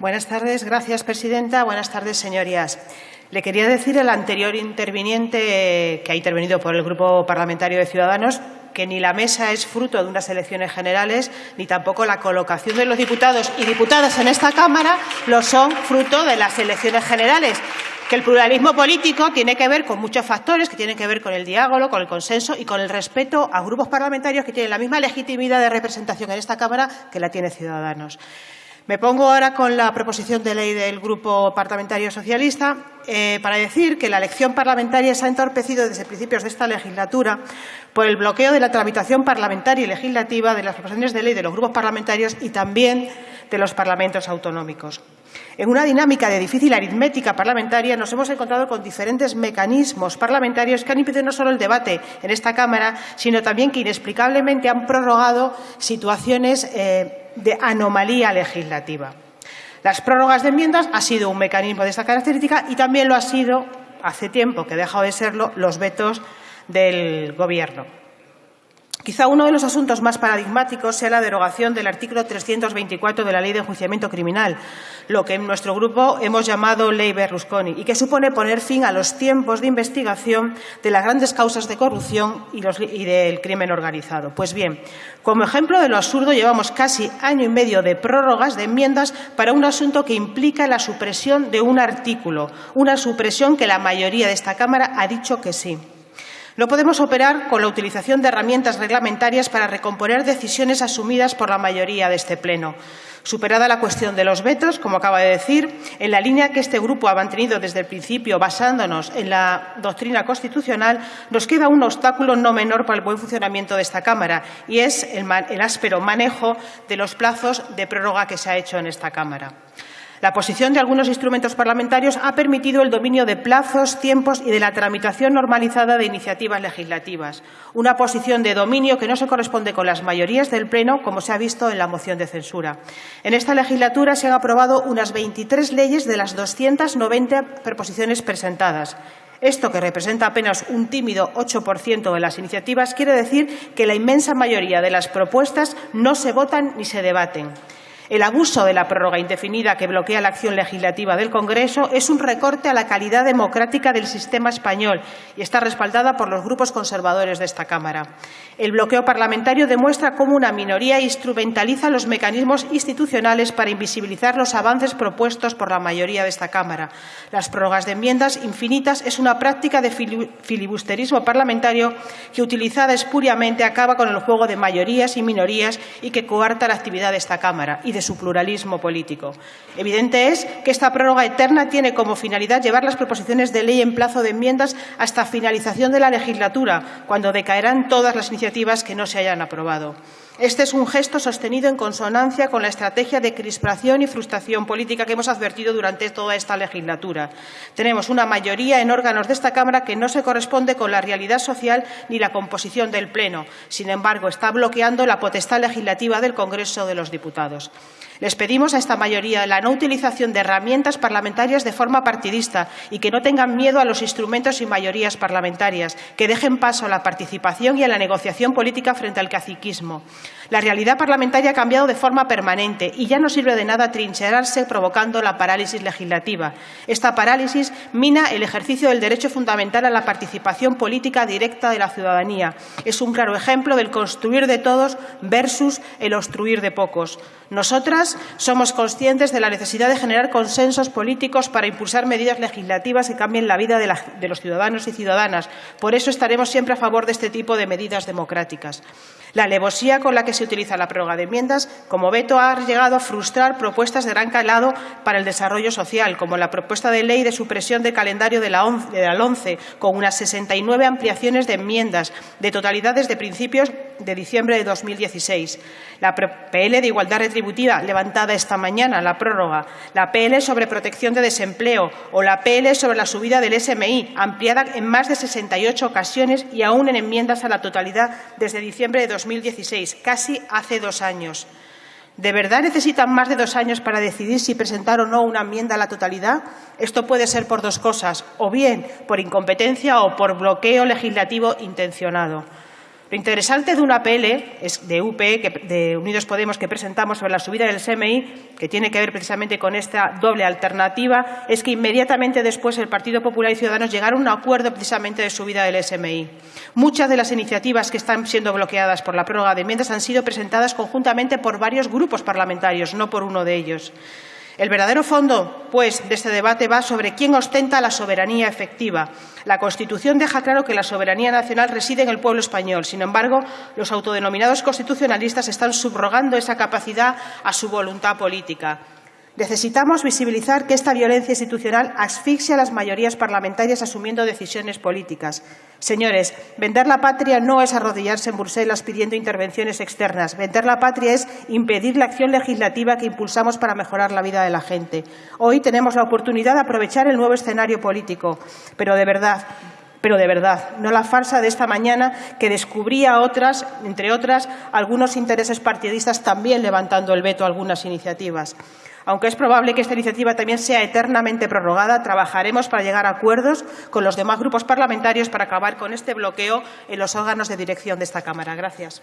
Buenas tardes. Gracias, presidenta. Buenas tardes, señorías. Le quería decir al anterior interviniente que ha intervenido por el Grupo Parlamentario de Ciudadanos que ni la mesa es fruto de unas elecciones generales, ni tampoco la colocación de los diputados y diputadas en esta Cámara lo son fruto de las elecciones generales que el pluralismo político tiene que ver con muchos factores que tienen que ver con el diálogo, con el consenso y con el respeto a grupos parlamentarios que tienen la misma legitimidad de representación en esta Cámara que la tiene Ciudadanos. Me pongo ahora con la proposición de ley del Grupo Parlamentario Socialista eh, para decir que la elección parlamentaria se ha entorpecido desde principios de esta legislatura por el bloqueo de la tramitación parlamentaria y legislativa de las proposiciones de ley de los grupos parlamentarios y también de los parlamentos autonómicos. En una dinámica de difícil aritmética parlamentaria nos hemos encontrado con diferentes mecanismos parlamentarios que han impedido no solo el debate en esta Cámara, sino también que inexplicablemente han prorrogado situaciones eh, de anomalía legislativa. Las prórrogas de enmiendas ha sido un mecanismo de esta característica y también lo ha sido, hace tiempo que ha dejado de serlo, los vetos del Gobierno. Quizá uno de los asuntos más paradigmáticos sea la derogación del artículo 324 de la Ley de Enjuiciamiento Criminal, lo que en nuestro grupo hemos llamado Ley Berlusconi, y que supone poner fin a los tiempos de investigación de las grandes causas de corrupción y, y del crimen organizado. Pues bien, como ejemplo de lo absurdo, llevamos casi año y medio de prórrogas de enmiendas para un asunto que implica la supresión de un artículo, una supresión que la mayoría de esta Cámara ha dicho que sí. No podemos operar con la utilización de herramientas reglamentarias para recomponer decisiones asumidas por la mayoría de este Pleno. Superada la cuestión de los vetos, como acaba de decir, en la línea que este Grupo ha mantenido desde el principio, basándonos en la doctrina constitucional, nos queda un obstáculo no menor para el buen funcionamiento de esta Cámara, y es el áspero manejo de los plazos de prórroga que se ha hecho en esta Cámara. La posición de algunos instrumentos parlamentarios ha permitido el dominio de plazos, tiempos y de la tramitación normalizada de iniciativas legislativas, una posición de dominio que no se corresponde con las mayorías del Pleno, como se ha visto en la moción de censura. En esta legislatura se han aprobado unas 23 leyes de las 290 proposiciones presentadas. Esto, que representa apenas un tímido 8% de las iniciativas, quiere decir que la inmensa mayoría de las propuestas no se votan ni se debaten. El abuso de la prórroga indefinida que bloquea la acción legislativa del Congreso es un recorte a la calidad democrática del sistema español y está respaldada por los grupos conservadores de esta Cámara. El bloqueo parlamentario demuestra cómo una minoría instrumentaliza los mecanismos institucionales para invisibilizar los avances propuestos por la mayoría de esta Cámara. Las prórrogas de enmiendas infinitas es una práctica de filibusterismo parlamentario que, utilizada espuriamente, acaba con el juego de mayorías y minorías y que coarta la actividad de esta Cámara de su pluralismo político. Evidente es que esta prórroga eterna tiene como finalidad llevar las proposiciones de ley en plazo de enmiendas hasta finalización de la legislatura, cuando decaerán todas las iniciativas que no se hayan aprobado. Este es un gesto sostenido en consonancia con la estrategia de crispación y frustración política que hemos advertido durante toda esta legislatura. Tenemos una mayoría en órganos de esta Cámara que no se corresponde con la realidad social ni la composición del Pleno. Sin embargo, está bloqueando la potestad legislativa del Congreso de los Diputados. Les pedimos a esta mayoría la no utilización de herramientas parlamentarias de forma partidista y que no tengan miedo a los instrumentos y mayorías parlamentarias, que dejen paso a la participación y a la negociación política frente al caciquismo. La realidad parlamentaria ha cambiado de forma permanente y ya no sirve de nada trincherarse provocando la parálisis legislativa. Esta parálisis mina el ejercicio del derecho fundamental a la participación política directa de la ciudadanía. Es un claro ejemplo del construir de todos versus el obstruir de pocos. Nosotras somos conscientes de la necesidad de generar consensos políticos para impulsar medidas legislativas que cambien la vida de, los ciudadanos y ciudadanas. Por eso estaremos siempre a favor de este tipo de medidas democráticas. La alevosía con la que se utiliza la prórroga de enmiendas como veto ha llegado a frustrar propuestas de gran calado para el desarrollo social, como la propuesta de ley de supresión del calendario de la, ONCE, de la ONCE, con unas 69 ampliaciones de enmiendas de totalidades de principios de diciembre de 2016. La PL de igualdad levantada esta mañana, la prórroga. La PL sobre protección de desempleo o la PL sobre la subida del SMI, ampliada en más de 68 ocasiones y aún en enmiendas a la totalidad desde diciembre de 2016, casi hace dos años. ¿De verdad necesitan más de dos años para decidir si presentar o no una enmienda a la totalidad? Esto puede ser por dos cosas, o bien por incompetencia o por bloqueo legislativo intencionado. Lo interesante de una PL de UP, de Unidos Podemos, que presentamos sobre la subida del SMI, que tiene que ver precisamente con esta doble alternativa, es que inmediatamente después el Partido Popular y Ciudadanos llegaron a un acuerdo precisamente de subida del SMI. Muchas de las iniciativas que están siendo bloqueadas por la prórroga de enmiendas han sido presentadas conjuntamente por varios grupos parlamentarios, no por uno de ellos. El verdadero fondo, pues, de este debate va sobre quién ostenta la soberanía efectiva. La Constitución deja claro que la soberanía nacional reside en el pueblo español. Sin embargo, los autodenominados constitucionalistas están subrogando esa capacidad a su voluntad política. Necesitamos visibilizar que esta violencia institucional asfixia a las mayorías parlamentarias asumiendo decisiones políticas. Señores, vender la patria no es arrodillarse en Bruselas pidiendo intervenciones externas. Vender la patria es impedir la acción legislativa que impulsamos para mejorar la vida de la gente. Hoy tenemos la oportunidad de aprovechar el nuevo escenario político, pero de verdad, pero de verdad, no la farsa de esta mañana que descubría otras, entre otras, algunos intereses partidistas también levantando el veto a algunas iniciativas. Aunque es probable que esta iniciativa también sea eternamente prorrogada, trabajaremos para llegar a acuerdos con los demás grupos parlamentarios para acabar con este bloqueo en los órganos de dirección de esta Cámara. Gracias.